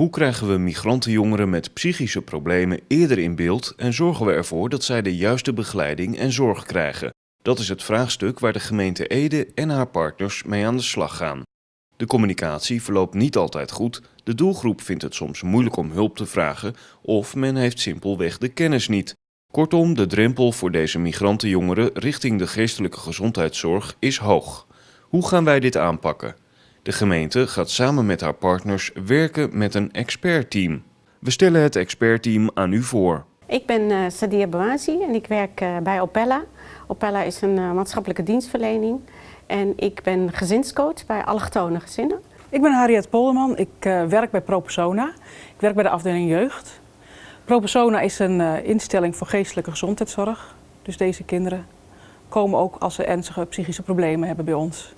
Hoe krijgen we migrantenjongeren met psychische problemen eerder in beeld en zorgen we ervoor dat zij de juiste begeleiding en zorg krijgen? Dat is het vraagstuk waar de gemeente Ede en haar partners mee aan de slag gaan. De communicatie verloopt niet altijd goed, de doelgroep vindt het soms moeilijk om hulp te vragen of men heeft simpelweg de kennis niet. Kortom, de drempel voor deze migrantenjongeren richting de geestelijke gezondheidszorg is hoog. Hoe gaan wij dit aanpakken? De gemeente gaat samen met haar partners werken met een expertteam. We stellen het expertteam aan u voor. Ik ben uh, Sadia Bouazi en ik werk uh, bij Opella. Opella is een uh, maatschappelijke dienstverlening en ik ben gezinscoach bij allochtone gezinnen. Ik ben Harriet Polderman, ik werk bij ProPersona. Ik werk bij de afdeling jeugd. ProPersona is een instelling voor geestelijke gezondheidszorg. Dus deze kinderen komen ook als ze ernstige psychische problemen hebben bij ons.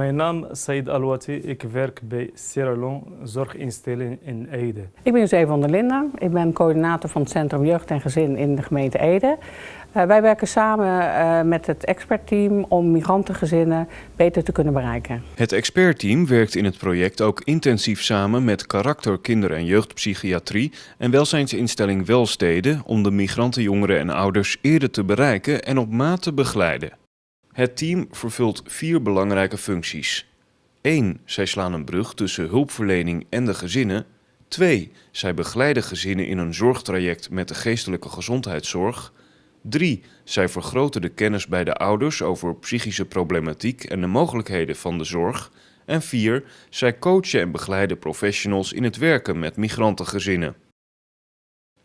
Mijn naam is Said Alwati. Ik werk bij Sierra zorginstelling in Ede. Ik ben José van der Linden. Ik ben coördinator van het Centrum Jeugd en Gezin in de gemeente Ede. Uh, wij werken samen uh, met het expertteam om migrantengezinnen beter te kunnen bereiken. Het expertteam werkt in het project ook intensief samen met karakter kinder- en jeugdpsychiatrie en welzijnsinstelling Welsteden om de migrantenjongeren en ouders eerder te bereiken en op maat te begeleiden. Het team vervult vier belangrijke functies. 1. Zij slaan een brug tussen hulpverlening en de gezinnen. 2. Zij begeleiden gezinnen in een zorgtraject met de geestelijke gezondheidszorg. 3. Zij vergroten de kennis bij de ouders over psychische problematiek en de mogelijkheden van de zorg. En 4. Zij coachen en begeleiden professionals in het werken met migrantengezinnen.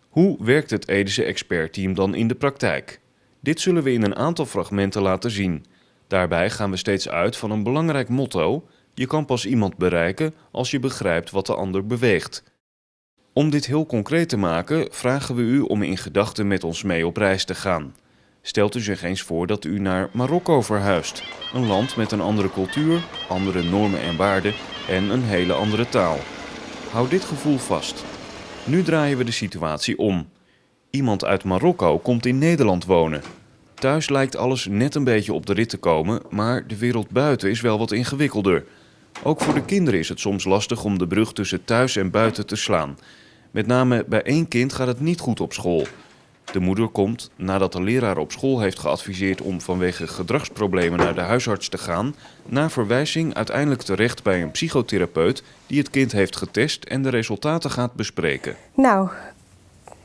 Hoe werkt het Edische expertteam dan in de praktijk? Dit zullen we in een aantal fragmenten laten zien. Daarbij gaan we steeds uit van een belangrijk motto: je kan pas iemand bereiken als je begrijpt wat de ander beweegt. Om dit heel concreet te maken, vragen we u om in gedachten met ons mee op reis te gaan. Stelt u zich eens voor dat u naar Marokko verhuist, een land met een andere cultuur, andere normen en waarden en een hele andere taal. Houd dit gevoel vast. Nu draaien we de situatie om. Iemand uit Marokko komt in Nederland wonen. Thuis lijkt alles net een beetje op de rit te komen, maar de wereld buiten is wel wat ingewikkelder. Ook voor de kinderen is het soms lastig om de brug tussen thuis en buiten te slaan. Met name bij één kind gaat het niet goed op school. De moeder komt, nadat de leraar op school heeft geadviseerd om vanwege gedragsproblemen naar de huisarts te gaan, na verwijzing uiteindelijk terecht bij een psychotherapeut die het kind heeft getest en de resultaten gaat bespreken. Nou,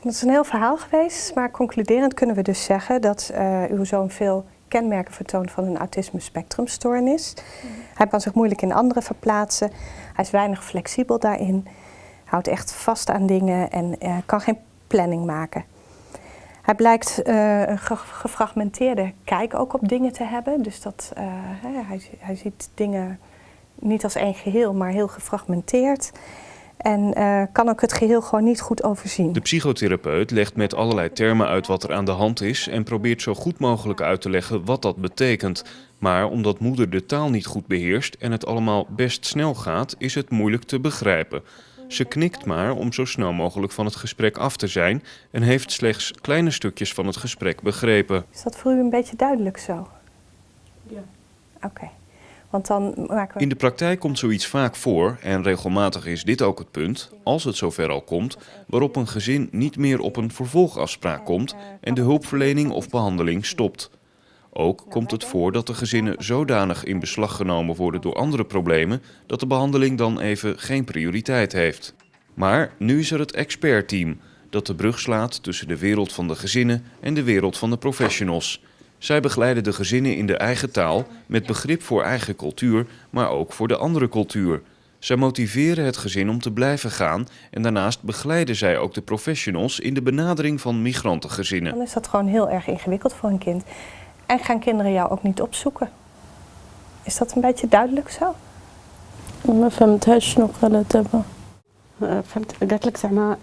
dat is een heel verhaal geweest, maar concluderend kunnen we dus zeggen dat uh, uw zoon veel kenmerken vertoont van een autisme spectrumstoornis. Mm. Hij kan zich moeilijk in anderen verplaatsen, hij is weinig flexibel daarin, houdt echt vast aan dingen en uh, kan geen planning maken. Hij blijkt uh, een gefragmenteerde kijk ook op dingen te hebben, dus dat, hij, hij ziet dingen niet als één geheel, maar heel gefragmenteerd. En uh, kan ook het geheel gewoon niet goed overzien. De psychotherapeut legt met allerlei termen uit wat er aan de hand is en probeert zo goed mogelijk uit te leggen wat dat betekent. Maar omdat moeder de taal niet goed beheerst en het allemaal best snel gaat, is het moeilijk te begrijpen. Ze knikt maar om zo snel mogelijk van het gesprek af te zijn en heeft slechts kleine stukjes van het gesprek begrepen. Is dat voor u een beetje duidelijk zo? Ja. Oké. Want dan maken we... In de praktijk komt zoiets vaak voor, en regelmatig is dit ook het punt, als het zover al komt, waarop een gezin niet meer op een vervolgafspraak komt en de hulpverlening of behandeling stopt. Ook komt het voor dat de gezinnen zodanig in beslag genomen worden door andere problemen dat de behandeling dan even geen prioriteit heeft. Maar nu is er het expertteam dat de brug slaat tussen de wereld van de gezinnen en de wereld van de professionals. Zij begeleiden de gezinnen in de eigen taal, met begrip voor eigen cultuur, maar ook voor de andere cultuur. Zij motiveren het gezin om te blijven gaan en daarnaast begeleiden zij ook de professionals in de benadering van migrantengezinnen. Dan is dat gewoon heel erg ingewikkeld voor een kind. En gaan kinderen jou ook niet opzoeken. Is dat een beetje duidelijk zo? Mijn familie nog wel het hebben. فهمت قالت لك زعما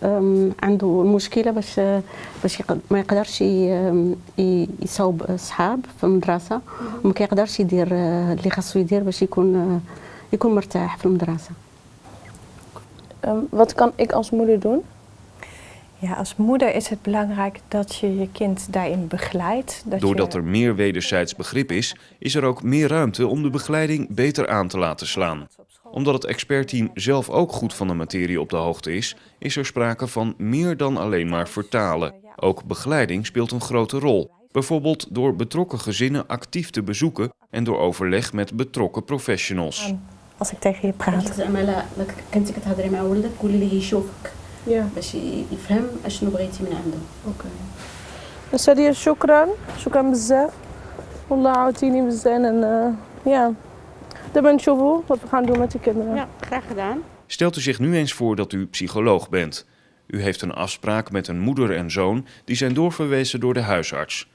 عنده مشكله باش باش ما يقدرش يصاوب اصحاب في المدرسه وما كيقدرش يدير اللي خاصو يدير باش يكون يكون مرتاح في المدرسه wat kan ik als moeder doen? Ja, als moeder is het belangrijk dat je je kind daarin begeleidt. Dat Doordat je... er meer wederzijds begrip is, is er ook meer ruimte om de begeleiding beter aan te laten slaan. Omdat het expertteam zelf ook goed van de materie op de hoogte is, is er sprake van meer dan alleen maar vertalen. Ook begeleiding speelt een grote rol. Bijvoorbeeld door betrokken gezinnen actief te bezoeken en door overleg met betrokken professionals. Als ik tegen je praat. زعما لا لا كنتي كتهضري مع ولدك قولي ليه يشوفك Ja, باش يفهم اشنو بغيتي من عنده oké. Dus Sadia, shukran. Shukran بزاف. والله عاوتيني بزاف Daar ben ik zo wat we gaan doen met de kinderen. Ja, graag gedaan. Stelt u zich nu eens voor dat u psycholoog bent. U heeft een afspraak met een moeder en zoon die zijn doorverwezen door de huisarts.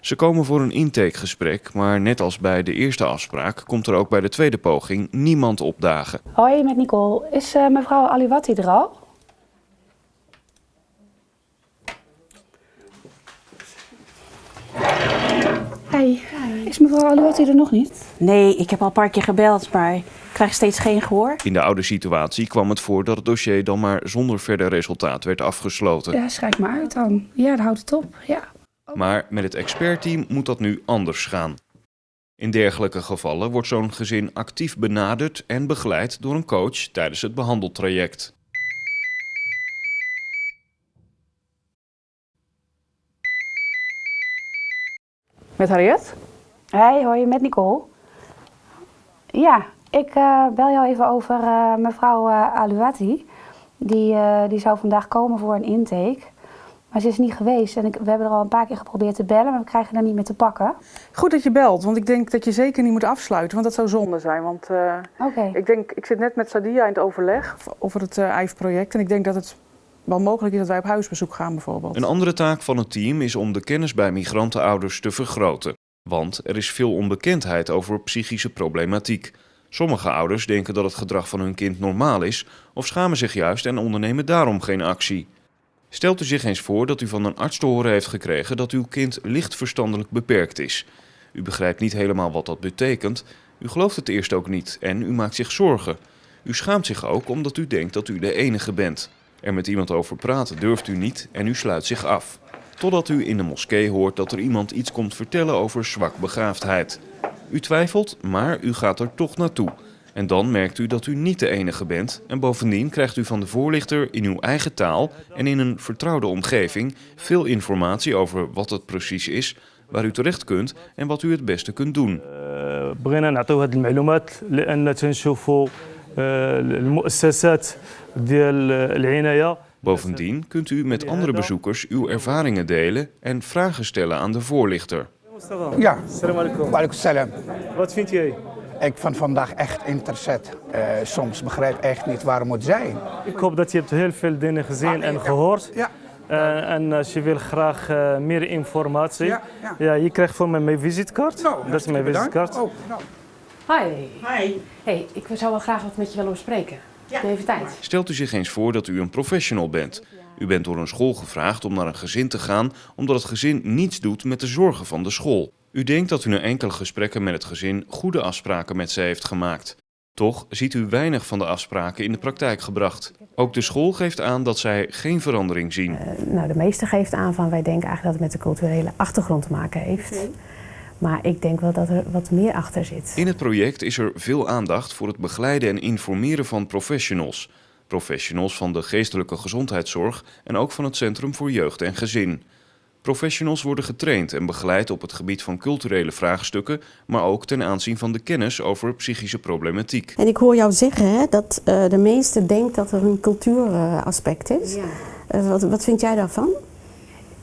Ze komen voor een intakegesprek, maar net als bij de eerste afspraak komt er ook bij de tweede poging niemand opdagen. Hoi, met Nicole. Is uh, mevrouw Aliwati er al? Hey, is mevrouw Aliwati er nog niet? Nee, ik heb al een paar keer gebeld, maar ik krijg steeds geen gehoor. In de oude situatie kwam het voor dat het dossier dan maar zonder verder resultaat werd afgesloten. Ja, schrijf maar uit dan. Ja, dan houdt het op. Ja. Maar met het expertteam moet dat nu anders gaan. In dergelijke gevallen wordt zo'n gezin actief benaderd en begeleid door een coach tijdens het behandeltraject. Met Harriet? Hey, hoi, met Nicole. Ja, ik eh, bel jou even over eh, mevrouw eh Aliwati. Die, die zou vandaag komen voor een intake. Maar ze is niet geweest en ik, we hebben er al een paar keer geprobeerd te bellen, maar we krijgen haar niet meer te pakken. Goed dat je belt, want ik denk dat je zeker niet moet afsluiten, want dat zou zonde zijn. Want Oké. ik, denk, ik zit net met Sadia in het overleg over het IJF-project en ik denk dat het wel mogelijk is dat wij op huisbezoek gaan bijvoorbeeld. Een andere taak van het team is om de kennis bij migrantenouders te vergroten. Want er is veel onbekendheid over psychische problematiek. Sommige ouders denken dat het gedrag van hun kind normaal is of schamen zich juist en ondernemen daarom geen actie. Stelt u zich eens voor dat u van een arts te horen heeft gekregen dat uw kind licht verstandelijk beperkt is. U begrijpt niet helemaal wat dat betekent, u gelooft het eerst ook niet en u maakt zich zorgen. U schaamt zich ook omdat u denkt dat u de enige bent. Er met iemand over praten durft u niet en u sluit zich af. Totdat u in de moskee hoort dat er iemand iets komt vertellen over zwak begaafdheid. U twijfelt, maar u gaat er toch naartoe. En dan merkt u dat u niet de enige bent en bovendien krijgt u van de voorlichter in uw eigen taal en in een vertrouwde omgeving veel informatie over wat het precies is, waar u terecht kunt en wat u het beste kunt doen. We eh, Bovendien kunt u met andere bezoekers uw ervaringen delen en vragen stellen aan de voorlichter. Ja. Wat vind jij? Ik vind vandaag echt interessant. Eh, soms begrijp ik echt niet waarom het zijn. Ik hoop dat je hebt heel veel dingen gezien ah, en gehoord. Ja. Eh, en als je wil graag meer informatie, ja, ja. ja, je krijgt voor mij mijn visitekaart. Nou, dat is mijn visitekaart. Oh. Nou. Hi. Hi. Hey, ik zou wel graag wat met je willen bespreken. Stelt u zich eens voor dat u een professional bent. U bent door een school gevraagd om naar een gezin te gaan omdat het gezin niets doet met de zorgen van de school. U denkt dat u na enkele gesprekken met het gezin goede afspraken met ze heeft gemaakt. Toch ziet u weinig van de afspraken in de praktijk gebracht. Ook de school geeft aan dat zij geen verandering zien. Nou, de meeste geeft aan van wij denken eigenlijk dat het met de culturele achtergrond te maken heeft. Maar ik denk wel dat er wat meer achter zit. In het project is er veel aandacht voor het begeleiden en informeren van professionals. Professionals van de geestelijke gezondheidszorg en ook van het Centrum voor Jeugd en Gezin. Professionals worden getraind en begeleid op het gebied van culturele vraagstukken, maar ook ten aanzien van de kennis over psychische problematiek. En ik hoor jou zeggen hè, dat eh, de meeste denkt dat er een cultuuraspect is. Eh, wat, wat vind jij daarvan?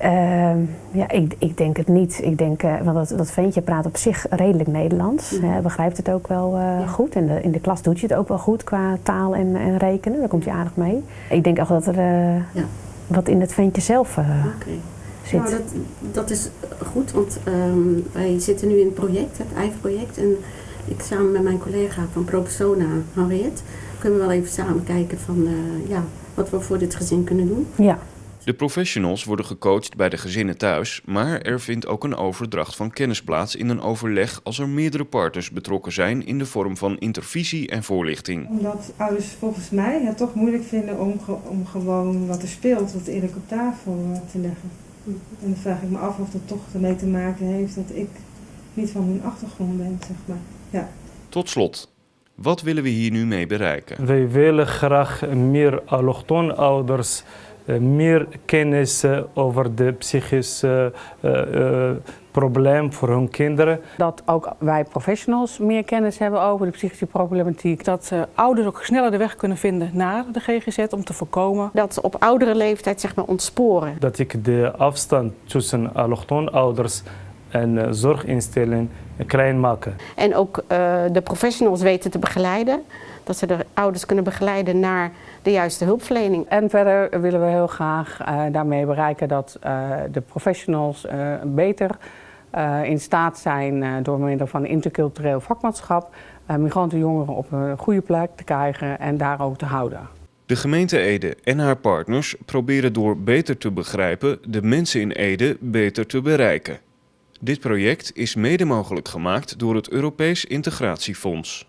Ehm, ja, ik, ik denk het niet. Ik denk, eh, want dat, dat ventje praat op zich redelijk Nederlands. Mhm. Hij begrijpt het ook wel eh, goed. En de, in de klas doet je het ook wel goed qua taal en, en rekenen. Daar komt hij aardig mee. Ik denk echt dat er eh, Ja. wat in het ventje zelf Oké. zit. Nou, dat, dat is goed, want ehm, wij zitten nu in het project, het IJF-project. En ik samen met mijn collega van ProPersona, Henriette, kunnen we wel even samen kijken van ja, wat we voor dit gezin kunnen doen. Ja. De professionals worden gecoacht bij de gezinnen thuis, maar er vindt ook een overdracht van kennis plaats in een overleg als er meerdere partners betrokken zijn in de vorm van intervisie en voorlichting. Omdat ouders volgens mij het toch moeilijk vinden om, ge- om gewoon wat er speelt, wat eerlijk op tafel eh, te leggen. En dan vraag ik me af of dat toch ermee te maken heeft dat ik niet van hun achtergrond ben, zeg maar. Ja. Tot slot, Wat willen we hier nu mee bereiken? Wij willen graag meer allochtoon ouders, meer kennis eh, over de psychische uh, uh, probleem voor hun kinderen. Dat ook wij professionals meer kennis hebben over de psychische problematiek. Dat uh, ouders ook sneller de weg kunnen vinden naar de GGZ om te voorkomen. Dat ze op oudere leeftijd zeg maar ontsporen. Dat ik de afstand tussen allochtoon ouders en uh, zorginstelling klein maken. En ook uh, de professionals weten te begeleiden. Dat ze de ouders kunnen begeleiden naar de juiste hulpverlening. En verder willen we heel graag uh, daarmee bereiken dat de professionals beter in staat zijn door middel van intercultureel vakmanschap migrantenjongeren op een goede plek te krijgen en daar ook te houden. De gemeente Ede en haar partners proberen door beter te begrijpen de mensen in Ede beter te bereiken. Dit project is mede mogelijk gemaakt door het Europees Integratiefonds.